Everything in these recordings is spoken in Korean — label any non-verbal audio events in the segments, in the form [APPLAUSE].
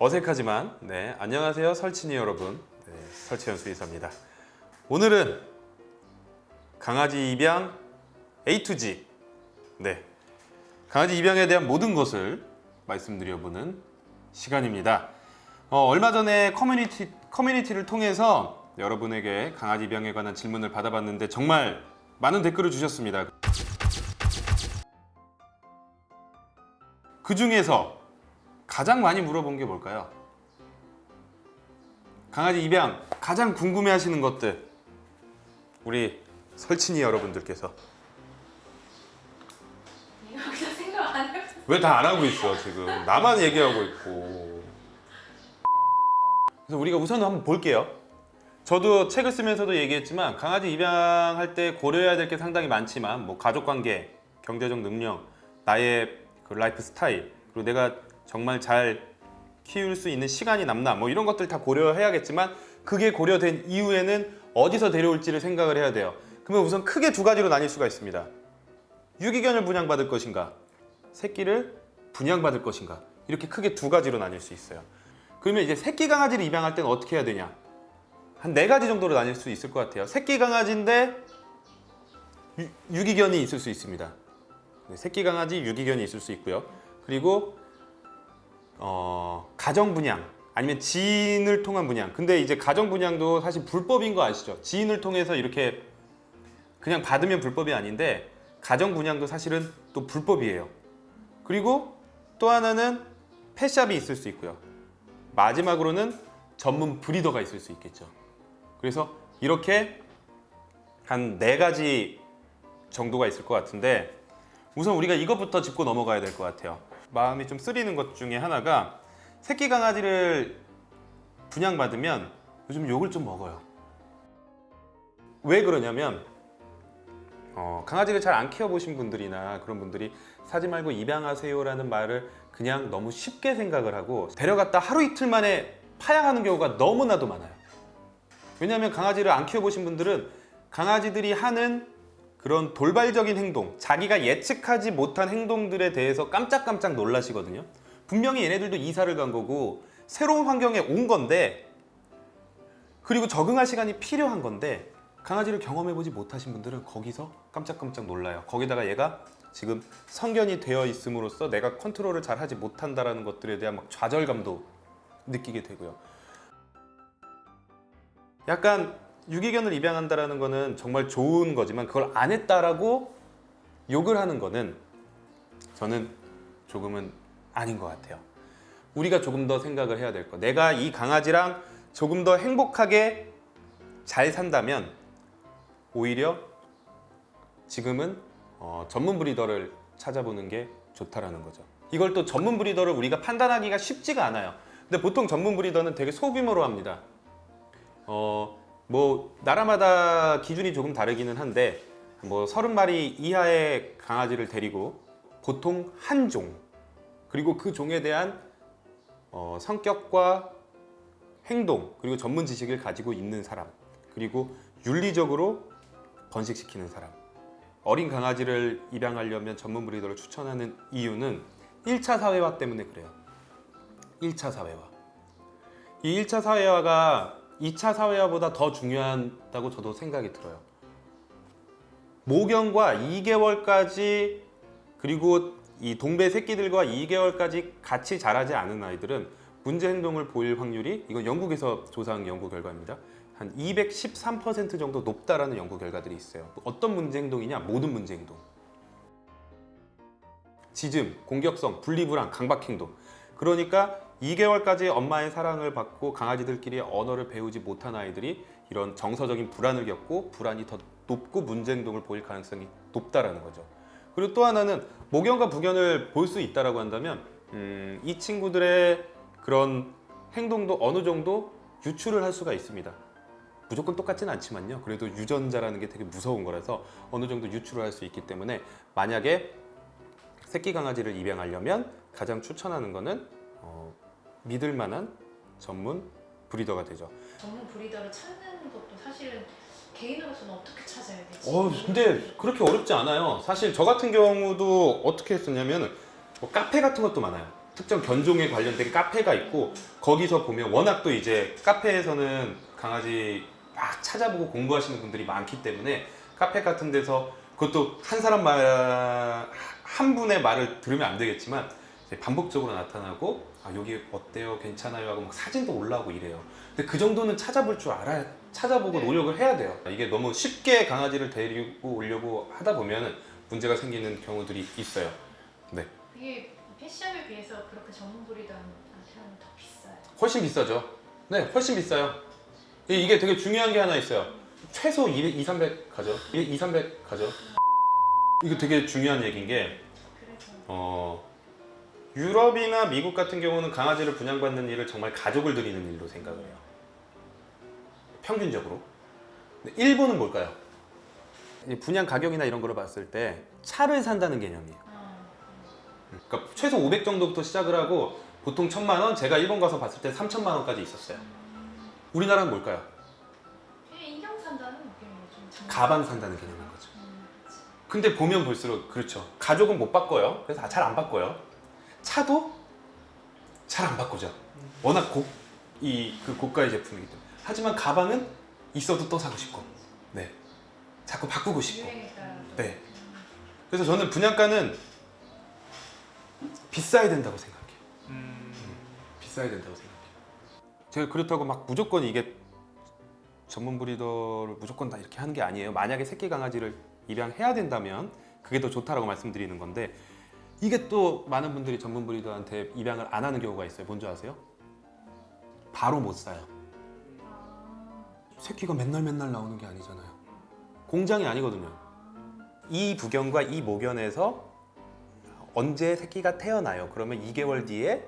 어색하지만 네 안녕하세요 설친이 여러분. 네, 설치현 수의사입니다. 오늘은 강아지 입양 A to G. 네 강아지 입양에 대한 모든 것을 말씀드려보는 시간입니다. 어, 얼마 전에 커뮤니티, 커뮤니티를 통해서 여러분에게 강아지 입양에 관한 질문을 받아봤는데 정말 많은 댓글을 주셨습니다. 그 중에서 가장 많이 물어본 게 뭘까요? 강아지 입양 가장 궁금해 하시는 것들 우리 설친이 여러분들께서. 왜 다 안 하고 있어 지금 나만 얘기하고 있고 그래서 우리가 우선 한번 볼게요 저도 책을 쓰면서도 얘기했지만 강아지 입양할 때 고려해야 될 게 상당히 많지만 뭐 가족관계, 경제적 능력, 나의 그 라이프 스타일 그리고 내가 정말 잘 키울 수 있는 시간이 남나 뭐 이런 것들 다 고려해야겠지만 그게 고려된 이후에는 어디서 데려올지를 생각을 해야 돼요. 그러면 우선 크게 두 가지로 나뉠 수가 있습니다. 유기견을 분양받을 것인가? 새끼를 분양받을 것인가? 이렇게 크게 두 가지로 나뉠 수 있어요. 그러면 이제 새끼 강아지를 입양할 때는 어떻게 해야 되냐? 한 네 가지 정도로 나뉠 수 있을 것 같아요. 새끼 강아지인데 유, 유기견이 있을 수 있습니다. 네, 새끼 강아지 유기견이 있을 수 있고요. 그리고 어, 가정 분양 아니면 지인을 통한 분양. 근데 이제 가정 분양도 사실 불법인 거 아시죠? 지인을 통해서 이렇게 그냥 받으면 불법이 아닌데 가정 분양도 사실은 또 불법이에요. 그리고 또 하나는 펫샵이 있을 수 있고요. 마지막으로는 전문 브리더가 있을 수 있겠죠. 그래서 이렇게 한 네 가지 정도가 있을 것 같은데 우선 우리가 이것부터 짚고 넘어가야 될 것 같아요 마음이 좀 쓰리는 것 중에 하나가 새끼 강아지를 분양받으면 요즘 욕을 좀 먹어요. 왜 그러냐면 어, 강아지를 잘 안 키워보신 분들이나 그런 분들이 사지 말고 입양하세요 라는 말을 그냥 너무 쉽게 생각을 하고 데려갔다 하루 이틀 만에 파양하는 경우가 너무나도 많아요. 왜냐하면 강아지를 안 키워보신 분들은 강아지들이 하는 그런 돌발적인 행동 자기가 예측하지 못한 행동들에 대해서 깜짝깜짝 놀라시거든요. 분명히 얘네들도 이사를 간 거고 새로운 환경에 온 건데 그리고 적응할 시간이 필요한 건데 강아지를 경험해보지 못하신 분들은 거기서 깜짝깜짝 놀라요. 거기다가 얘가 지금 성견이 되어 있음으로써 내가 컨트롤을 잘 하지 못한다는 것들에 대한 막 좌절감도 느끼게 되고요. 약간 유기견을 입양한다는 거는 정말 좋은 거지만 그걸 안 했다라고 욕을 하는 거는 저는 조금은 아닌 것 같아요. 우리가 조금 더 생각을 해야 될 거. 내가 이 강아지랑 조금 더 행복하게 잘 산다면 오히려 지금은 어, 전문 브리더를 찾아보는 게 좋다라는 거죠. 이걸 또 전문 브리더를 우리가 판단하기가 쉽지가 않아요. 근데 보통 전문 브리더는 되게 소규모로 합니다. 어, 뭐 나라마다 기준이 조금 다르기는 한데 뭐 30마리 이하의 강아지를 데리고 보통 한 종 그리고 그 종에 대한 어, 성격과 행동 그리고 전문 지식을 가지고 있는 사람 그리고 윤리적으로 번식시키는 사람. 어린 강아지를 입양하려면 전문 브리더를 추천하는 이유는 1차 사회화 때문에 그래요. 1차 사회화. 이 1차 사회화가 2차 사회화보다 더 중요하다고 저도 생각이 들어요. 모경과 2개월까지 그리고 이 동배 새끼들과 2개월까지 같이 자라지 않은 아이들은 문제 행동을 보일 확률이 이건 영국에서 조사한 연구 결과입니다. 한 213% 정도 높다라는 연구 결과들이 있어요. 어떤 문제 행동이냐? 모든 문제 행동. 짖음, 공격성, 분리불안, 강박 행동. 그러니까 2개월까지 엄마의 사랑을 받고 강아지들끼리 언어를 배우지 못한 아이들이 이런 정서적인 불안을 겪고 불안이 더 높고 문제 행동을 보일 가능성이 높다라는 거죠. 그리고 또 하나는 모견과 부견을 볼 수 있다라고 한다면 음, 이 친구들의 그런 행동도 어느 정도 유추를 할 수가 있습니다. 무조건 똑같진 않지만요. 그래도 유전자라는 게 되게 무서운 거라서 어느 정도 유추를 할 수 있기 때문에 만약에 새끼 강아지를 입양하려면 가장 추천하는 거는 어, 믿을 만한 전문 브리더가 되죠. 전문 브리더를 찾는 것도 사실은 개인으로서는 어떻게 찾아야 되지? 어 근데 그렇게 어렵지 않아요. 사실 저 같은 경우도 어떻게 했었냐면 뭐 카페 같은 것도 많아요. 특정 견종에 관련된 카페가 있고 거기서 보면 워낙 또 이제 카페에서는 강아지 막 찾아보고 공부하시는 분들이 많기 때문에 카페 같은 데서 그것도 한 사람 말 한 분의 말을 들으면 안 되겠지만 반복적으로 나타나고 아 여기 어때요? 괜찮아요? 하고 막 사진도 올라오고 이래요. 근데 그 정도는 찾아볼 줄 알아야 찾아보고 네. 노력을 해야 돼요. 이게 너무 쉽게 강아지를 데리고 오려고 하다 보면 문제가 생기는 경우들이 있어요. 이게 펫샵에 비해서 그렇게 전문 브리더한테는 더 비싸요. 훨씬 비싸죠. 네 훨씬 비싸요. 이- 이게 되게 중요한 게 하나 있어요. 최소 200, 2, 300 가죠? 2, 300 가죠? 이거 되게 중요한 얘기인 게 어, 유럽이나 미국 같은 경우는 강아지를 분양받는 일을 정말 가족을 들이는 일로 생각을 해요. 평균적으로. 일본은 뭘까요? 이 분양 가격이나 이런 거를 봤을 때 차를 산다는 개념이에요. 아, 그러니까 최소 500 정도부터 시작을 하고 보통 1000만 원, 제가 일본 가서 봤을 때 3000만 원까지 있었어요. 우리나라는 뭘까요? 인형 산다는 정말. 가방 산다는 개념인 거죠. 음. 근데 보면 볼수록 그렇죠. 가족은 못 바꿔요. 그래서 잘 안 바꿔요. 차도 잘 안 바꾸죠. 워낙 고, 이, 그 고가의 제품이기 때문에. 하지만 가방은 있어도 또 사고 싶고, 네. 자꾸 바꾸고 싶고. 네. 그래서 저는 분양가는 비싸야 된다고 생각해요. 비싸야 된다고 생각해요. 제가 그렇다고 막 무조건 이게 전문 브리더를 무조건 다 이렇게 하는 게 아니에요. 만약에 새끼 강아지를 입양해야 된다면 그게 더 좋다라고 말씀드리는 건데 이게 또 많은 분들이 전문 브리더한테 입양을 안 하는 경우가 있어요. 뭔지 아세요? 바로 못 사요. 아, 새끼가 맨날 맨날 나오는 게 아니잖아요. 공장이 아니거든요. 이 부견과 이 모견에서 언제 새끼가 태어나요? 그러면 2개월 뒤에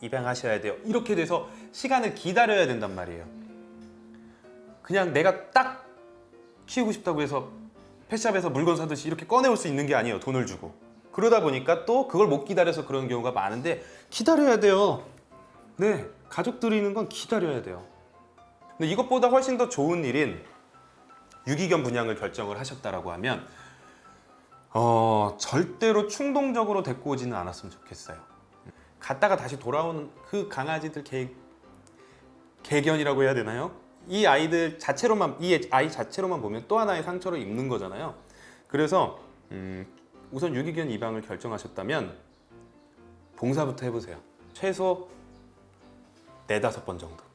입양하셔야 돼요. 이렇게 돼서 시간을 기다려야 된단 말이에요. 그냥 내가 딱 키우고 싶다고 해서 펫샵에서 물건 사듯이 이렇게 꺼내올 수 있는 게 아니에요. 돈을 주고. 그러다 보니까 또 그걸 못 기다려서 그런 경우가 많은데 기다려야 돼요. 네, 가족 들이 있는 건 기다려야 돼요. 근데 이것보다 훨씬 더 좋은 일인 유기견 분양을 결정을 하셨다라고 하면 어, 절대로 충동적으로 데리고 오지는 않았으면 좋겠어요. 갔다가 다시 돌아오는 그 강아지들 개, 개견이라고 해야 되나요? 이 아이들 자체로만 이 아이 자체로만 보면 또 하나의 상처를 입는 거잖아요. 그래서 음, 우선 유기견 입양을 결정하셨다면 봉사부터 해보세요. 최소 네다섯 번 정도.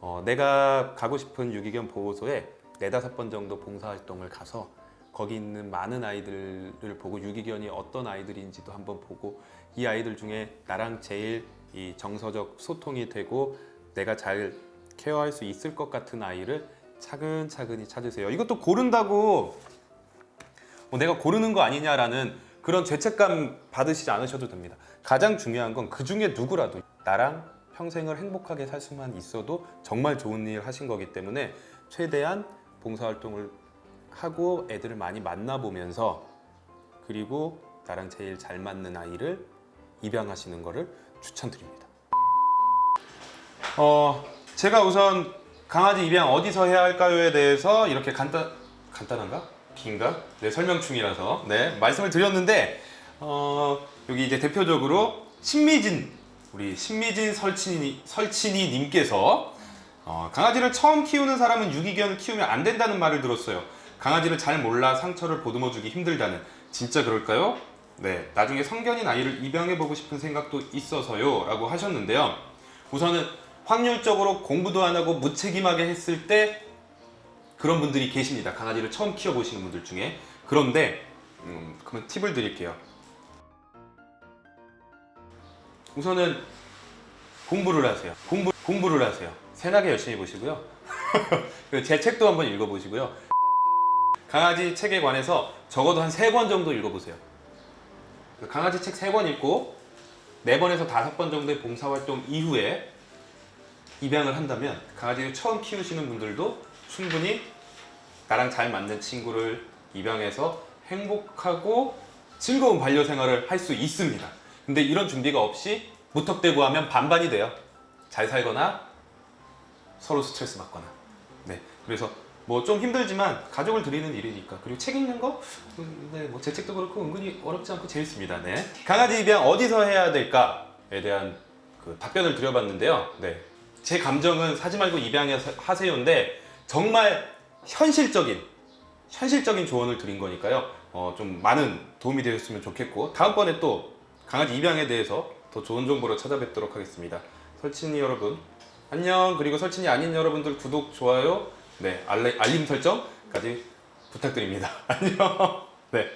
어, 내가 가고 싶은 유기견 보호소에 네다섯 번 정도 봉사활동을 가서 거기 있는 많은 아이들을 보고 유기견이 어떤 아이들인지도 한번 보고 이 아이들 중에 나랑 제일 이 정서적 소통이 되고 내가 잘 케어할 수 있을 것 같은 아이를 차근차근히 찾으세요. 이것도 고른다고 뭐 내가 고르는 거 아니냐라는 그런 죄책감 받으시지 않으셔도 됩니다. 가장 중요한 건 그 중에 누구라도 나랑 평생을 행복하게 살 수만 있어도 정말 좋은 일 하신 거기 때문에 최대한 봉사활동을 하고 애들을 많이 만나보면서 그리고 나랑 제일 잘 맞는 아이를 입양하시는 거를 추천드립니다. 어, 제가 우선 강아지 입양 어디서 해야 할까요에 대해서 이렇게 간단 간단한가? 긴가? 네, 설명충이라서 네, 말씀을 드렸는데 어, 여기 이제 대표적으로 신미진 우리 신미진 설친이 설친이 님께서 어, 강아지를 처음 키우는 사람은 유기견을 키우면 안 된다는 말을 들었어요. 강아지를 잘 몰라 상처를 보듬어 주기 힘들다는 진짜 그럴까요? 네, 나중에 성견인 아이를 입양해 보고 싶은 생각도 있어서요 라고 하셨는데요. 우선은 확률적으로 공부도 안 하고 무책임하게 했을 때 그런 분들이 계십니다. 강아지를 처음 키워보시는 분들 중에. 그런데 음, 그러면 팁을 드릴게요. 우선은 공부를 하세요. 공부 공부를 하세요. 세나게 열심히 보시고요. [LAUGHS] 제 책도 한번 읽어보시고요. 강아지 책에 관해서 적어도 한 세 권 정도 읽어보세요. 강아지 책 세 권 읽고 네 번에서 다섯 번 정도의 봉사활동 이후에 입양을 한다면 강아지를 처음 키우시는 분들도 충분히 나랑 잘 맞는 친구를 입양해서 행복하고 즐거운 반려 생활을 할 수 있습니다. 근데 이런 준비가 없이 무턱대고 하면 반반이 돼요. 잘 살거나 서로 스트레스 받거나. 네. 그래서 뭐 좀 힘들지만 가족을 드리는 일이니까 그리고 책 읽는 거, 음, 네, 뭐 재책도 그렇고 은근히 어렵지 않고 재밌습니다. 네. 강아지 입양 어디서 해야 될까에 대한 그 답변을 드려봤는데요. 네. 제 감정은 사지 말고 입양하세요인데 정말 현실적인 현실적인 조언을 드린 거니까요. 어, 좀 많은 도움이 되셨으면 좋겠고 다음번에 또 강아지 입양에 대해서 더 좋은 정보로 찾아뵙도록 하겠습니다. 설친이 여러분 안녕 그리고 설친이 아닌 여러분들 구독 좋아요 네 알림, 알림 설정까지 부탁드립니다. [LAUGHS] 안녕 네.